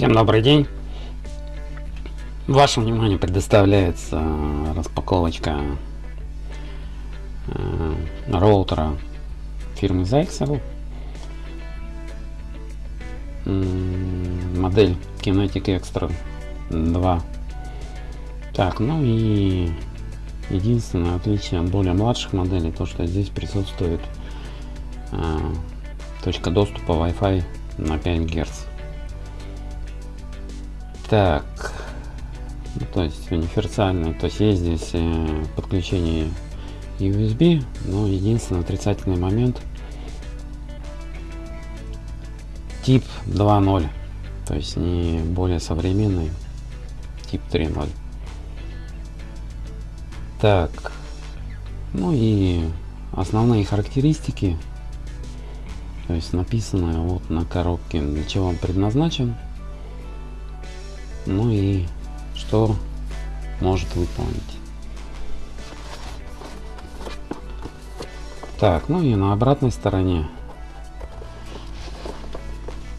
Всем добрый день. Вашему вниманию предоставляется распаковочка э, роутера фирмы Zyxel. Модель Kinetic Extra 2. Так, ну и единственное отличие от более младших моделей, то что здесь присутствует э, точка доступа Wi-Fi на 5 Гц. Так, ну, то есть универсальный, то есть есть здесь э, подключение USB, но единственный отрицательный момент тип 2.0, то есть не более современный тип 3.0. Так, ну и основные характеристики, то есть написано вот на коробке, для чего он предназначен ну и что может выполнить. Так, ну и на обратной стороне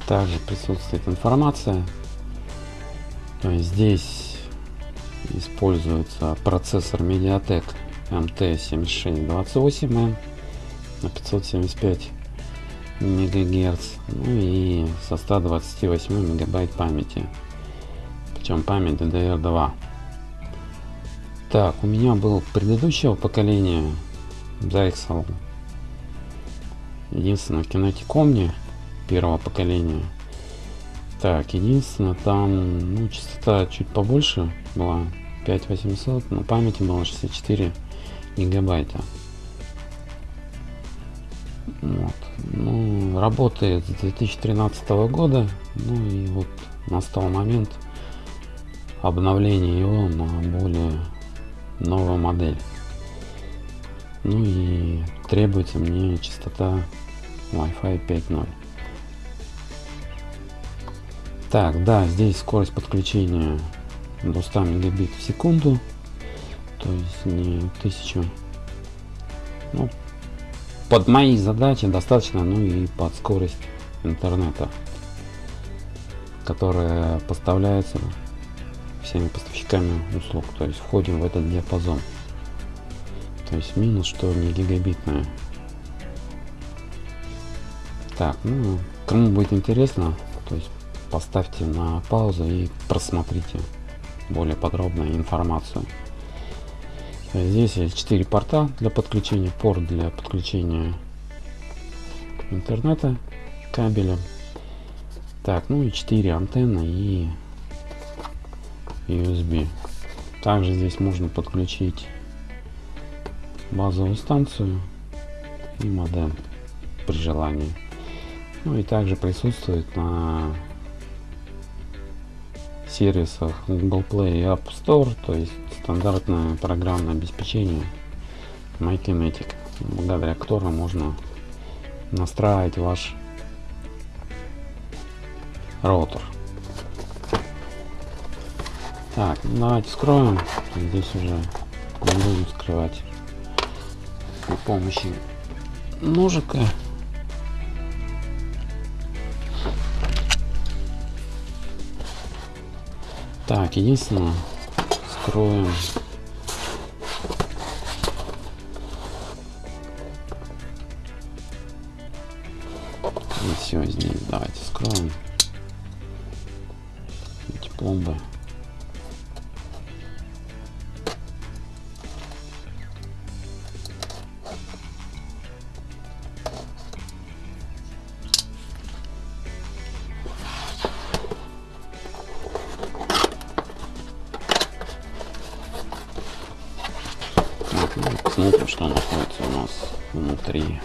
также присутствует информация. То есть здесь используется процессор MediaTek MT7628M на 575 мегагерц ну и со 128 мегабайт памяти чем память DDR2. Так, у меня был предыдущего поколения Zyxel. Единственное, Kinetic Omni первого поколения. Так, единственное, там ну, частота чуть побольше была, 5800, но памяти было 64 гигабайта. Вот. Ну, работает с 2013 года, ну и вот настал момент обновление его на более новую модель. Ну и требуется мне частота Wi-Fi 5.0. Так, да, здесь скорость подключения до 100 мегабит в секунду, то есть не 1000. Ну, под мои задачи достаточно, ну и под скорость интернета, которая поставляется всеми поставщиками услуг. То есть входим в этот диапазон. То есть минус, что не гигабитная. Так, ну, кому будет интересно, то есть поставьте на паузу и просмотрите более подробную информацию. Здесь есть 4 порта для подключения, порт для подключения интернета кабелем. Так, ну и 4 антенны и USB. Также здесь можно подключить базовую станцию и модем при желании. Ну и также присутствует на сервисах Google Play и App Store, то есть стандартное программное обеспечение MyKinetic, благодаря которому можно настраивать ваш роутер. Так, давайте скроем. Здесь уже не будем скрывать при помощи ножика. Так, единственное, скроем внутри.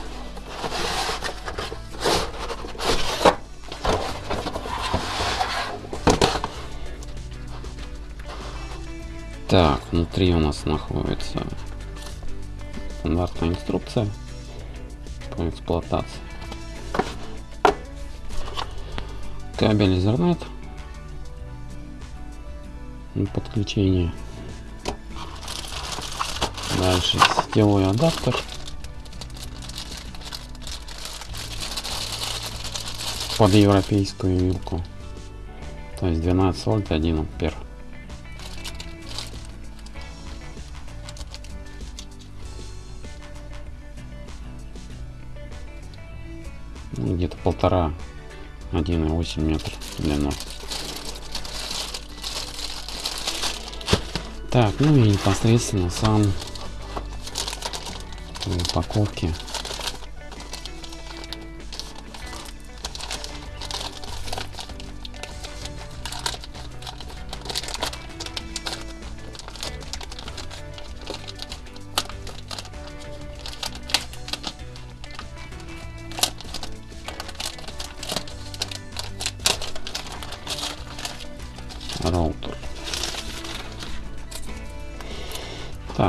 Так, внутри у нас находится стандартная инструкция по эксплуатации. Кабель Ethernet подключение Дальше сетевой адаптер. Под европейскую вилку. То есть 12 вольт 1 ампер. Ну, где-то полтора 1,8 метр длину. Так, ну и непосредственно сам упаковки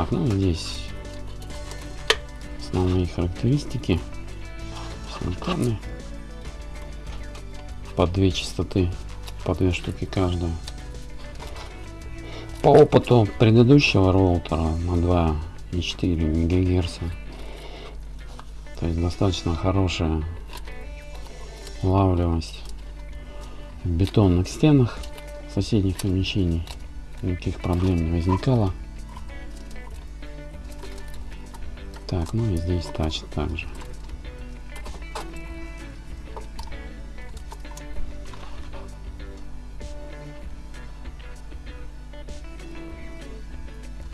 Так, ну здесь основные характеристики. Симультанные. По две частоты, по две штуки каждая. По опыту предыдущего роутера на 2,4 МГц. То есть достаточно хорошая улавливаемость в бетонных стенах соседних помещений никаких проблем не возникало. Так, ну и здесь тач также.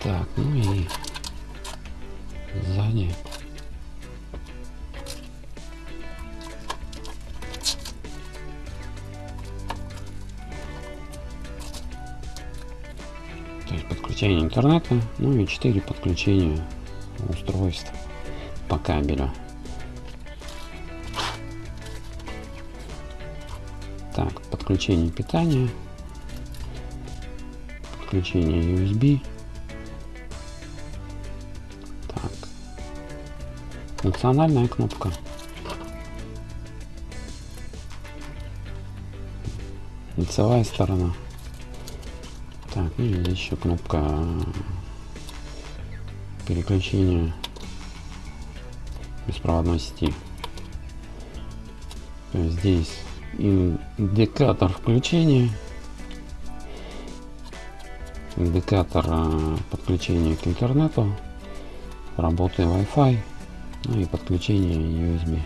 Так, ну и сзади то есть подключение интернета, ну и 4 подключения устройств по кабелю. Так, подключение питания, подключение USB. Так, функциональная кнопка. Лицевая сторона. Так, ну и еще кнопка переключения беспроводной сети. То есть здесь индикатор включения, индикатор а, подключения к интернету, работы Wi-Fi, ну и подключение USB.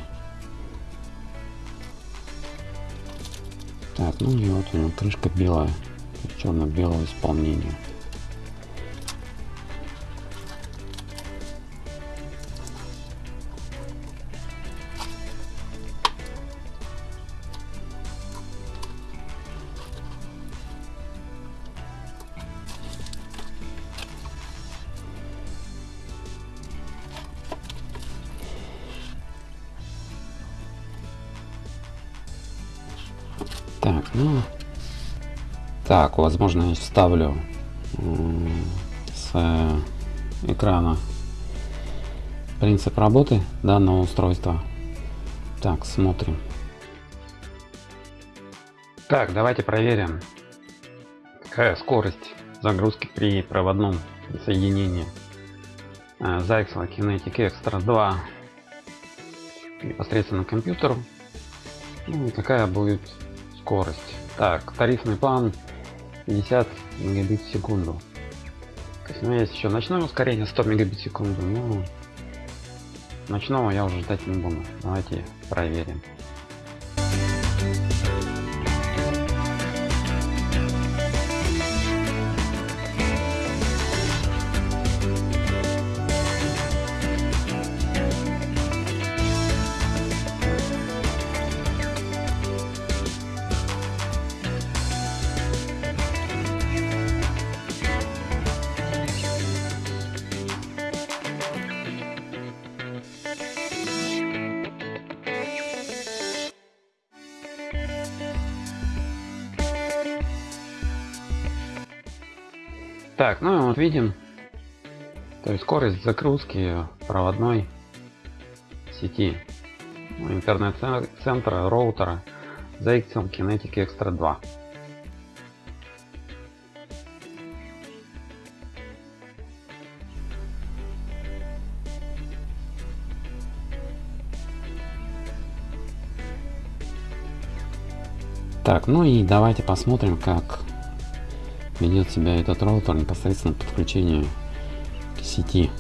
Так, ну и вот у него крышка белая черно-белого исполнения. Ну так, возможно, я вставлю с экрана принцип работы данного устройства. Так, смотрим. Так, давайте проверим, какая скорость загрузки при проводном соединении Zyxel Kinetic Extra 2 непосредственно к компьютеру. Ну какая будет скорость. Так, тарифный план 50 мегабит в секунду. То есть, ну, есть еще ночное ускорение 100 мегабит в секунду, но ночного я уже ждать не буду. Давайте проверим. Так, ну вот видим, то есть скорость загрузки проводной сети ну, интернет-центра, роутера ZXL Kinetic Extra 2. Так, ну и давайте посмотрим, как ведет себя этот роутер непосредственно подключение к сети.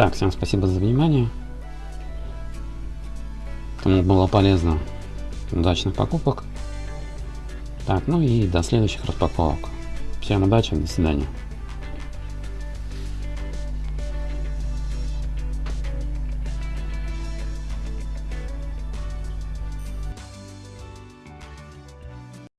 Итак, всем спасибо за внимание. Кому было полезно, удачных покупок. Так, ну и до следующих распаковок. Всем удачи, до свидания.